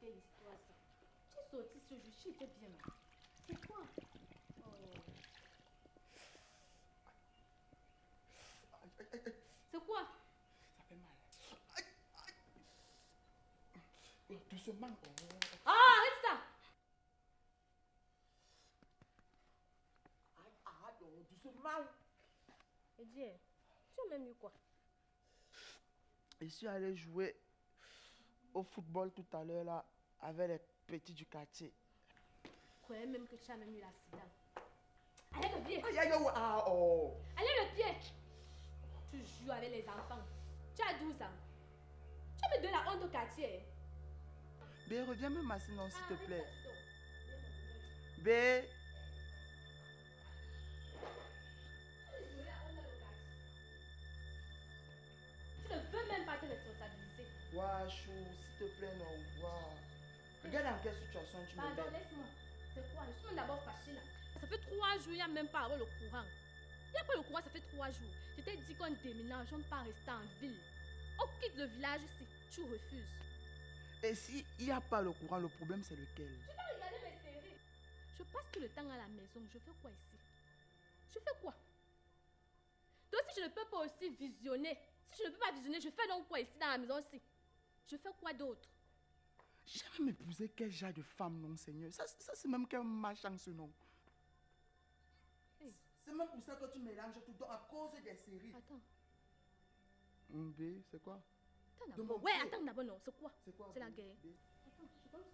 quelle histoire ça Tu es sorti ce jour, tu étais bien là. C'est quoi? Oh. Aïe, aïe, aïe, aïe, C'est quoi? Ça fait mal. Aïe, aïe. Doucement. Oh. Ah, arrête ça Aïe, aïe, oh, doucement. Et dis, tu as même eu quoi? Je suis allé jouer au football tout à l'heure là avec les petits du quartier. Je croyais même que tu as même eu l'accident. Allez le pied Aïe, aïe, ah, oh. Allez le pied Tu joues avec les enfants. Tu as 12 ans. Tu me donnes la honte au quartier. B, reviens me masser, non, s'il te Arrête plaît. B, Tu ne veux même pas te responsabiliser. Ouah, chou, s'il te plaît, non. Ouah. Regarde dans quelle situation tu me Pardon, laisse-moi. C'est quoi? Je suis même d'abord fâchée là. Ça fait trois jours, il n'y a même pas le courant. Il n'y a pas le courant, ça fait trois jours. Je t'ai dit qu'on déménage, on ne pas rester en ville. On quitte le village si tu refuses. Et s'il n'y a pas le courant, le problème c'est lequel? Je vais regarder mes séries. Je passe tout le temps à la maison. Je fais quoi ici? Je fais quoi? Donc si je ne peux pas aussi visionner, si je ne peux pas visionner, je fais donc quoi ici dans la maison aussi? Je fais quoi d'autre? J'ai même épousé quel genre de femme, non, Seigneur? Ça, ça c'est même qu'un machin, ce nom. Hey. C'est même pour ça que tu mélanges tout à cause des séries. Attends, B, c'est quoi? Attends Ouais, attends d'abord, non, c'est quoi? C'est quoi C'est la guerre. Attends, je courant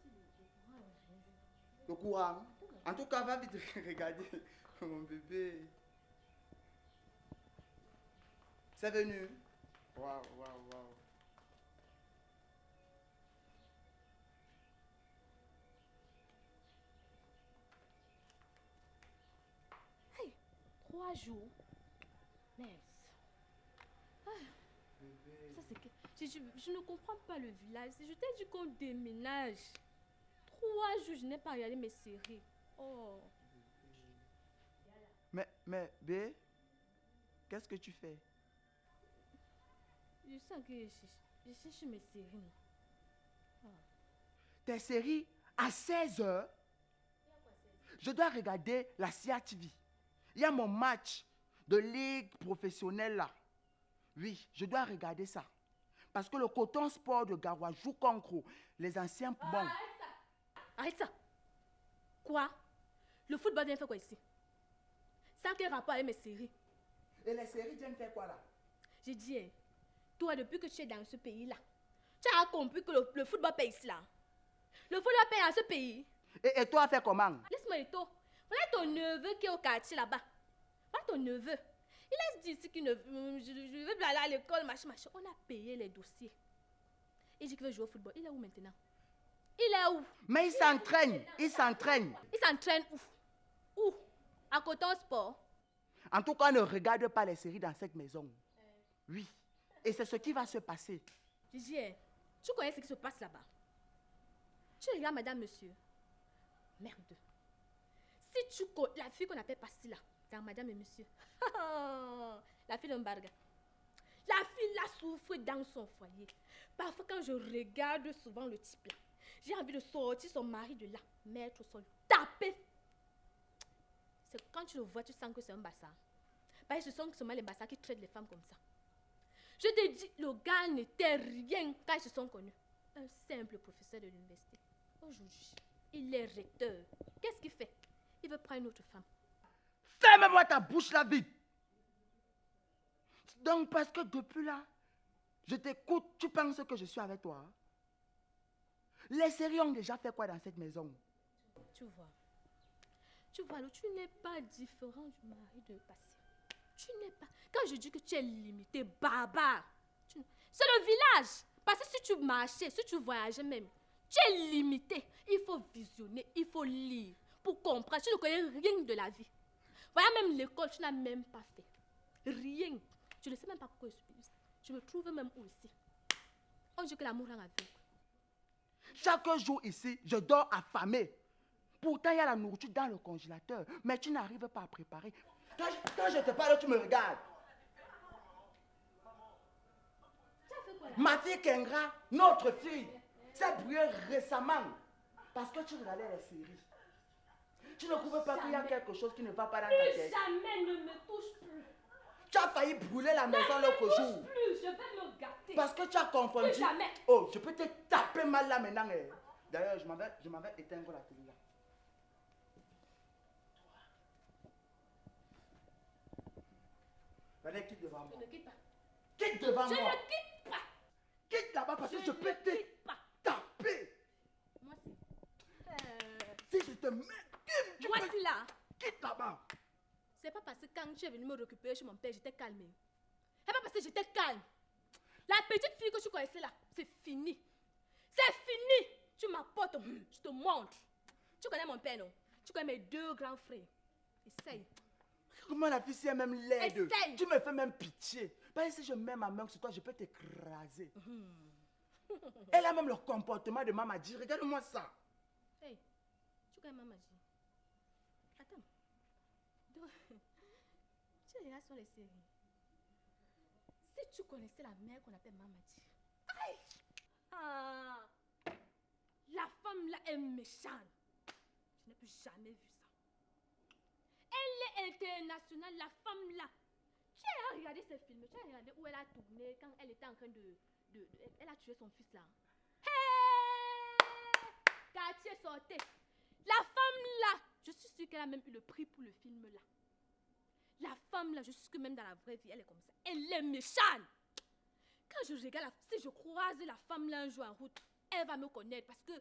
est Le courant. En tout cas, va vite regarder mon bébé. C'est venu. Waouh, waouh, waouh. Trois jours. Mince. Ah, ça c'est que. Je, je- ne comprends pas le village. Je t'ai dit qu'on déménage. Trois jours, je n'ai pas regardé mes séries. Oh. Mais, mais, B, qu'est-ce que tu fais? Je sens que je cherche, je cherche mes séries. non. Tes séries à 16 heures. Je dois regarder la CIA TV. Il y a mon match de ligue professionnelle là. Oui, je dois regarder ça. Parce que le coton sport de Garoua joue contre les anciens bons. Arrête ça. Quoi? Le football vient faire quoi ici? Ça a quel rapport avec mes séries Et les séries viennent faire quoi là? J'ai dit, hein, toi, depuis que tu es dans ce pays-là, tu as compris que le, le football paye ici là. Le football paye dans ce pays. et, et toi, fais comment? Laisse-moi les taux. Voilà ton neveu qui est au quartier là-bas. Voilà ton neveu. Il laisse dire ici qu'il ne euh, je, je veux plus aller à l'école, machin, machin. On a payé les dossiers. Il dit qu'il veut jouer au football. Il est où maintenant? Il est où? Mais il s'entraîne, il s'entraîne. Il s'entraîne où? Où? À Coton Sport? En tout cas, ne regarde pas les séries dans cette maison. Oui. Et c'est ce qui va se passer. Hein, tu connais ce qui se passe là-bas? Tu regardes madame, monsieur? Merde. Si tu connais la fille qu'on appelle Pasti là, dans madame et monsieur. la fille d'Embarga. La fille là souffre dans son foyer. Parfois, quand je regarde souvent le type j'ai envie de sortir son mari de là, mettre au sol, taper. C'est quand tu le vois, tu sens que c'est un bassa. Parce que ce sont seulement les bassas qui traitent les femmes comme ça. Je te dis, le gars n'était rien quand ils se sont connus. Un simple professeur de l'université. Aujourd'hui, il est recteur. Qu'est-ce qu'il fait? Il veut prendre une autre femme. Ferme-moi ta bouche là vite. Donc, parce que depuis là, je t'écoute, tu penses que je suis avec toi. hein? Les séries ont déjà fait quoi dans cette maison? Tu vois. Tu vois, alors, tu n'es pas différent du mari de passé. Tu n'es pas. Quand je dis que tu es limité, barbare, tu- c'est le village. Parce que si tu marchais, si tu voyageais même, tu es limité. Il faut visionner, il faut lire pour comprendre. Tu ne connais rien de la vie. Voilà, même l'école, tu n'as même pas fait. Rien. Je ne sais même pas pourquoi je suis ici. Je me trouve même où ici. On dit que l'amour rend aveugle. Chaque jour ici, je dors affamé. Pourtant, il y a la nourriture dans le congélateur, mais tu n'arrives pas à préparer. Quand je, te parle, tu me regardes. Tu Ma fille Kengra, notre fille, C'est brûlé récemment. Parce que tu regardais les séries. Tu ne trouves pas qu'il y a quelque chose qui ne va pas dans ta tête. jamais ne me touche plus. Tu as failli brûler la maison l'autre jour. Plus, je vais me gâter. Parce que tu as confondu. Plus jamais. Oh, je peux te taper mal là maintenant. eh. D'ailleurs, je m'en vais, je vais éteindre la télé là. Venez, quitte devant Je moi. ne quitte pas. Quitte devant Je moi. ne quitte pas. Quitte là-bas parce que je peux te taper. Moi. Euh, Si je te mets, là. quitte là-bas. C'est pas parce que quand tu es venu me récupérer chez mon père, j'étais calmée. C'est pas parce que j'étais calme. La petite fille que tu connaissais là, c'est fini. C'est fini. Tu m'apportes, je te montre. Tu connais mon père, non? Tu connais mes deux grands frères. Essaye. Comment la fille si elle même laide? Essaye. Tu me fais même pitié. Parce que si je mets ma main sur toi, je peux t'écraser. Elle a même le comportement de maman dit. Regarde-moi ça. Hey, tu connais ma magie. Attends. Donc, regardes sur les séries. Si tu connaissais la mère qu'on appelle Mamadi. Aïe! Ah! La femme là est méchante. Je n'ai plus jamais vu ça. Elle est internationale, la femme là. Tu as regardé ce film, tu as regardé où elle a tourné quand elle était en train de. de- elle a tué son fils là. Hey! Quartier sortait. La femme là, je suis sûre qu'elle a même eu le prix pour le film là. La femme là, je suis sûre que même dans la vraie vie, elle est comme ça. Elle est méchante. Quand je regarde, si je croise la femme là un jour en route, elle va me connaître parce que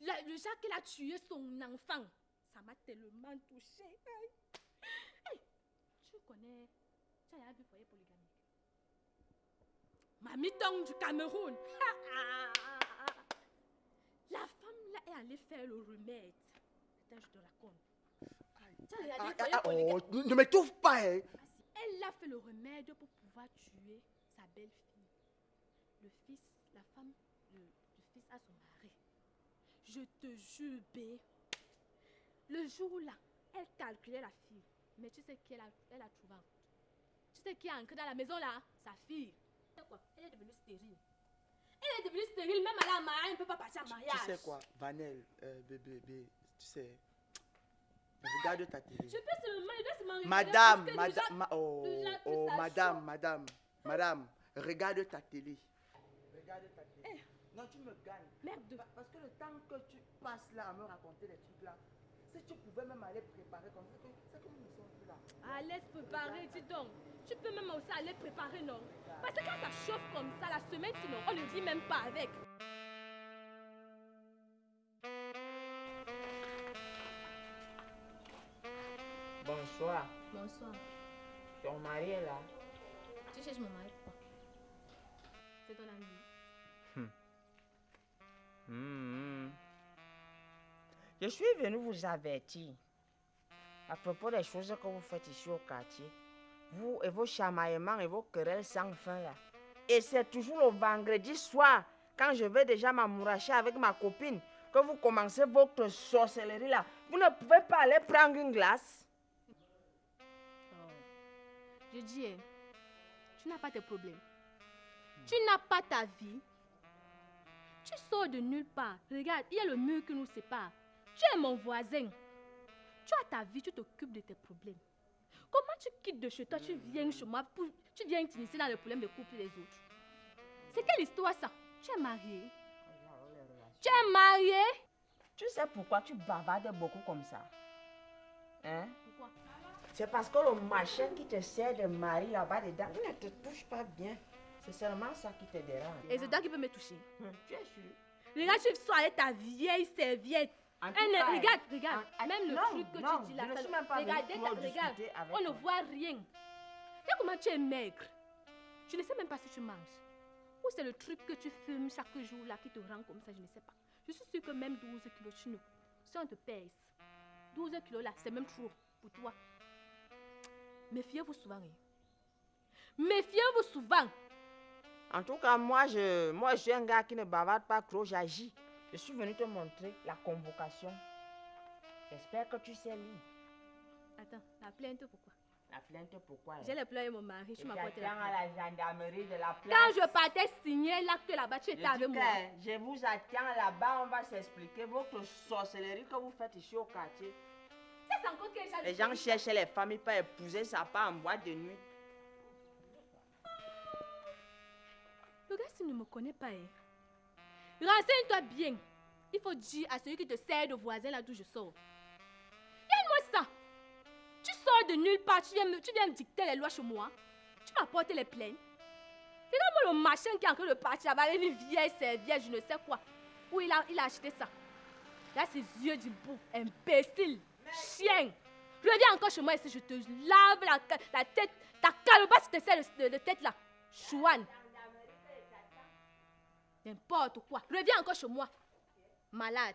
le jour qu'elle a tué son enfant, ça m'a tellement touchée. Tu connais, tu as vu foyer polygamique. Mamie Dong du Cameroun. La femme là est allée faire le remède. Attends, je te raconte. Ah, ah, ah, oh, ne m'étouffe pas. hein. Elle a fait le remède pour pouvoir tuer sa belle-fille. Le fils, la femme, le, le fils a son mari. Je te jure, bé. Le jour là, elle calculait la fille. Mais tu sais qui elle a, elle a trouvé. Tu sais qui est entré dans la maison là? Sa fille. Tu sais quoi? Elle est devenue stérile. Elle est devenue stérile, même à la mariage, elle ne peut pas partir en mariage. Tu sais quoi, Vanel, euh, bébé, bébé, tu sais. Regarde ta télé. Je peux seulement, je dois seulement regarder Madame, que madame, ma- oh, oh, madame, madame, madame, regarde ta télé. Regarde ta télé. Non, tu me gagnes. Merde. Pa- Parce que le temps que tu passes là à me raconter les trucs là, si tu pouvais même aller préparer comme ça, que- c'est comme nous sommes plus là. Allez se préparer, dis donc. Tu peux même aussi aller préparer, non? Parce que quand ça chauffe comme ça, la semaine, sinon, on ne rit même pas avec. Bonsoir. Ton mari est là. Tu cherches mon mari pourquoi C'est ton ami. Hmm. Je suis venu vous avertir à propos des choses que vous faites ici au quartier. Vous et vos chamaillements et vos querelles sans fin là. Et c'est toujours le vendredi soir, quand je vais déjà m'amouracher avec ma copine, que vous commencez votre sorcellerie là. Vous ne pouvez pas aller prendre une glace. Je dis, hein, tu n'as pas tes problèmes. Tu n'as pas ta vie. Tu sors de nulle part. Regarde, il y a le mur qui nous sépare. Tu es mon voisin. Tu as ta vie, tu t'occupes de tes problèmes. Comment tu quittes de chez toi, tu viens chez moi, pour, tu viens t'initier dans les problèmes de couple des autres? C'est quelle histoire ça? Tu es marié Tu es marié Tu sais pourquoi tu bavardes beaucoup comme ça Hein? C'est parce que le machin qui te sert de mari là-bas dedans, il ne te touche pas bien. C'est seulement ça qui te dérange. Et c'est toi qui peux me toucher. Hum, Tu es sûr? Regarde, tu sors avec ta vieille serviette. En tout Elle ne- cas, regarde, regarde. en- en- Même le non, truc que non, tu dis là, je ne suis même pas regarde, avec on ne voit rien. Regarde comment tu es maigre. Je ne sais même pas si tu manges. Ou c'est le truc que tu fumes chaque jour là qui te rend comme ça, je ne sais pas. Je suis sûre que même 12 kilos, tu ne. Si on te pèse, 12 kilos là, c'est même trop pour toi. Méfiez-vous souvent. hein. Méfiez-vous souvent. En tout cas, moi je, moi, je suis un gars qui ne bavarde pas trop, j'agis. Je suis venu te montrer la convocation. J'espère que tu sais lire. Attends, la plainte pourquoi? La plainte, pourquoi? J'ai pleurs et mon mari, Je la t'attends à plainte. la gendarmerie de la place. Quand je partais signer l'acte là-bas, tu étais avec moi. je vous attends là-bas, on va s'expliquer votre sorcellerie que vous faites ici au quartier. Les gens cherchent les familles pour épouser ça part en boîte de nuit. Le gars, s'il ne me connaît pas, hein, renseigne-toi bien. Il faut dire à celui qui te sert de voisin là d'où je sors. Donne-moi ça. Tu sors de nulle part, tu viens, me, tu viens me dicter les lois chez moi. Tu m'apportes les plaintes. Regarde-moi le machin qui est en train de partir là-bas avec une vieille serviette, je ne sais quoi. Où il a, il a acheté ça. Là, ses yeux du bout. Imbécile. Chien. Reviens encore chez moi ici, je te lave la, la tête. Ta calebasse te sert de- de tête là. Chouane. N'importe quoi. Reviens encore chez moi. Malade.